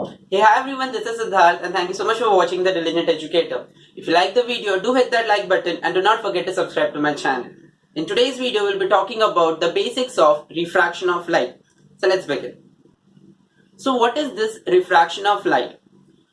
Hey hi everyone, this is Siddharth and thank you so much for watching The Diligent Educator. If you like the video, do hit that like button and do not forget to subscribe to my channel. In today's video, we'll be talking about the basics of refraction of light. So let's begin. So what is this refraction of light?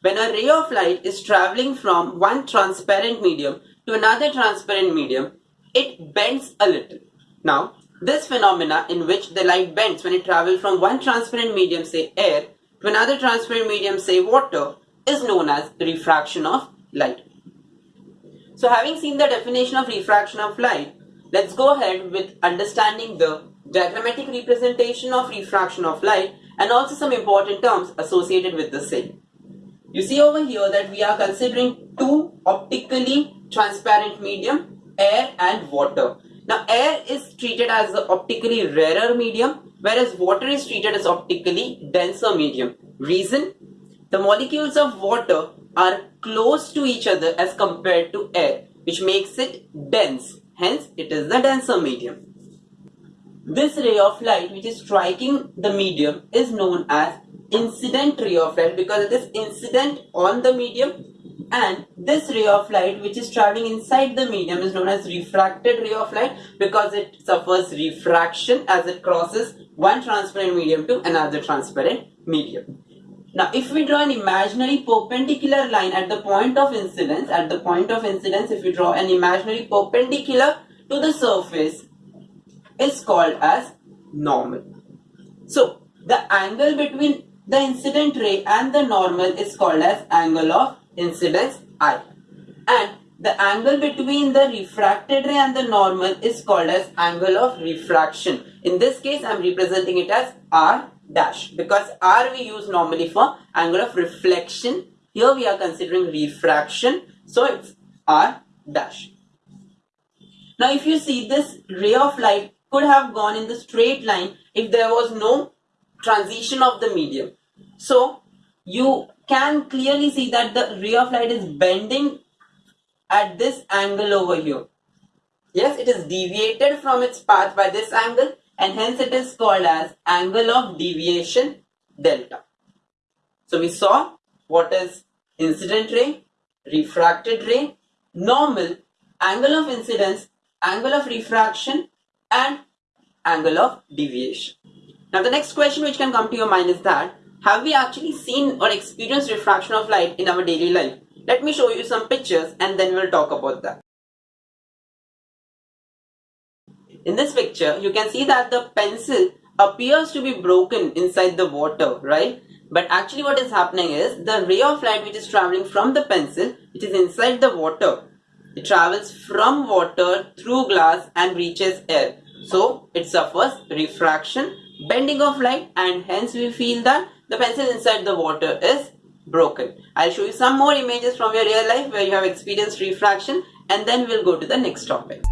When a ray of light is traveling from one transparent medium to another transparent medium, it bends a little. Now, this phenomena in which the light bends when it travels from one transparent medium, say air, to another transparent medium, say water, is known as refraction of light. So having seen the definition of refraction of light, let's go ahead with understanding the diagrammatic representation of refraction of light and also some important terms associated with the same. You see over here that we are considering two optically transparent medium, air and water. Now air is treated as the optically rarer medium whereas water is treated as optically denser medium. Reason? The molecules of water are close to each other as compared to air which makes it dense. Hence it is the denser medium. This ray of light which is striking the medium is known as incident ray of light because it is incident on the medium and this ray of light which is traveling inside the medium is known as refracted ray of light because it suffers refraction as it crosses one transparent medium to another transparent medium. Now if we draw an imaginary perpendicular line at the point of incidence, at the point of incidence if we draw an imaginary perpendicular to the surface is called as normal. So the angle between the incident ray and the normal is called as angle of incidence I. And the angle between the refracted ray and the normal is called as angle of refraction. In this case, I am representing it as R dash because R we use normally for angle of reflection. Here we are considering refraction. So it's R dash. Now if you see this ray of light could have gone in the straight line if there was no transition of the medium. So you can clearly see that the ray of light is bending at this angle over here. Yes, it is deviated from its path by this angle and hence it is called as angle of deviation delta. So we saw what is incident ray, refracted ray, normal, angle of incidence, angle of refraction and angle of deviation. Now the next question which can come to your mind is that have we actually seen or experienced refraction of light in our daily life? Let me show you some pictures and then we'll talk about that. In this picture, you can see that the pencil appears to be broken inside the water, right? But actually what is happening is the ray of light which is traveling from the pencil, which is inside the water, it travels from water through glass and reaches air. So it suffers refraction bending of light and hence we feel that the pencil inside the water is broken. I'll show you some more images from your real life where you have experienced refraction and then we'll go to the next topic.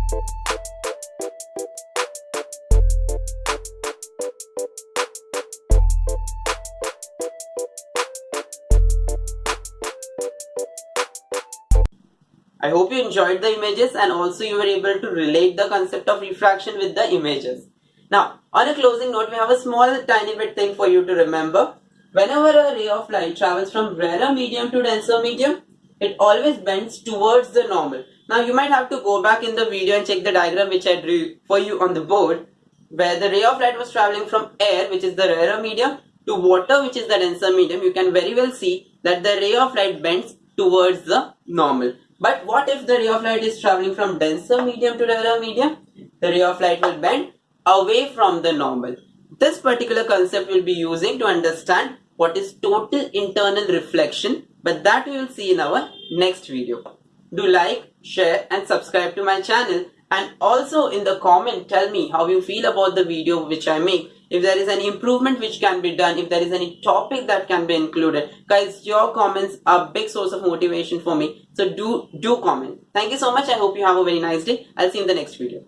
I hope you enjoyed the images and also you were able to relate the concept of refraction with the images. Now, on a closing note, we have a small tiny bit thing for you to remember. Whenever a ray of light travels from rarer medium to denser medium, it always bends towards the normal. Now, you might have to go back in the video and check the diagram which I drew for you on the board, where the ray of light was traveling from air, which is the rarer medium, to water, which is the denser medium. You can very well see that the ray of light bends towards the normal. But what if the ray of light is traveling from denser medium to rarer medium? The ray of light will bend away from the normal. This particular concept we'll be using to understand what is total internal reflection but that we will see in our next video. Do like, share and subscribe to my channel. And also in the comment tell me how you feel about the video which I make. If there is any improvement which can be done if there is any topic that can be included. Guys your comments are a big source of motivation for me. So do do comment. Thank you so much. I hope you have a very nice day. I'll see you in the next video